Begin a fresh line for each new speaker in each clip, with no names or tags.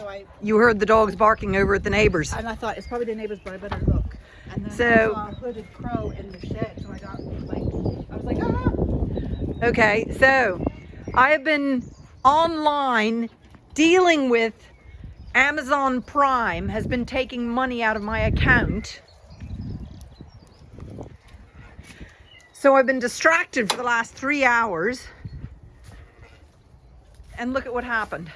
so I
You heard the dogs barking over at the neighbors.
and I thought it's probably the neighbors, but I better look. And then
So-
I saw a hooded crow in the shed, so I got like I was like, ah.
Okay, so I have been online dealing with Amazon Prime has been taking money out of my account. So I've been distracted for the last three hours. And look at what happened.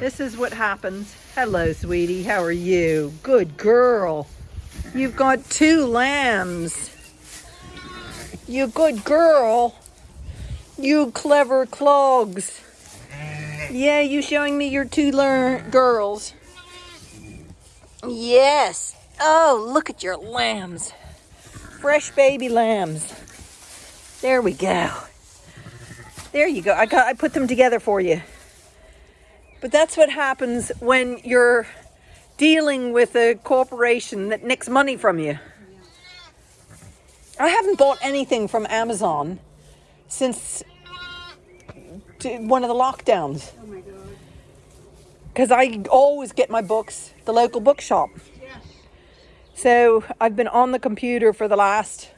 This is what happens. Hello, sweetie. How are you? Good girl. You've got two lambs. You good girl. You clever clogs. Yeah, you showing me your two girls. Yes. Oh, look at your lambs. Fresh baby lambs. There we go. There you go. I got I put them together for you. But that's what happens when you're dealing with a corporation that nicks money from you. I haven't bought anything from Amazon since one of the lockdowns
Oh
because I always get my books the local bookshop.
Yes.
So I've been on the computer for the last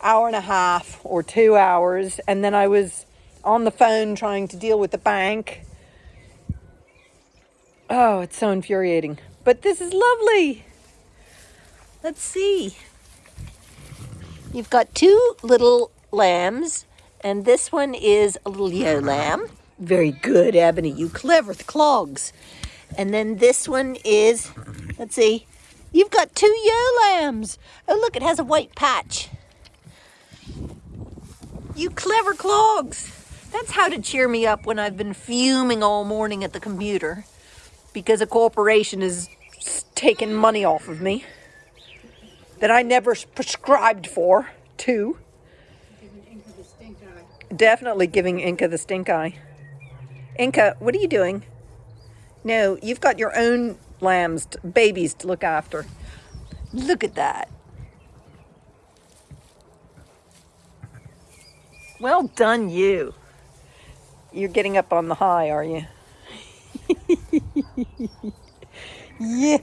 hour and a half or two hours, and then I was on the phone trying to deal with the bank. Oh, it's so infuriating. But this is lovely. Let's see. You've got two little lambs, and this one is a little ewe lamb. Very good, Ebony. You clever clogs. And then this one is, let's see, you've got two ewe lambs. Oh, look, it has a white patch. You clever clogs. That's how to cheer me up when I've been fuming all morning at the computer because a corporation is taking money off of me that I never prescribed for, too. Definitely giving Inca the stink eye. Inca, what are you doing? No, you've got your own lambs, babies to look after. Look at that. Well done, you. You're getting up on the high, are you? Yeah.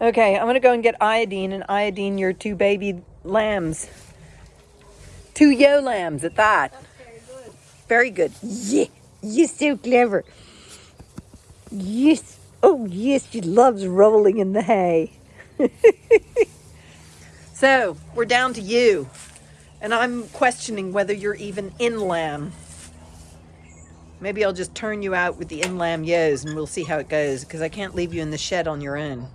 Okay, I'm gonna go and get iodine and iodine your two baby lambs. Two yo lambs at that.
Very good.
Very good. Yeah, you're so clever. Yes. Oh, yes, she loves rolling in the hay. so, we're down to you. And I'm questioning whether you're even in lamb. Maybe I'll just turn you out with the in lamb yos and we'll see how it goes because I can't leave you in the shed on your own.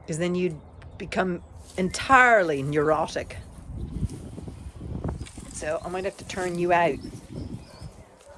Because then you'd become entirely neurotic. So I might have to turn you out.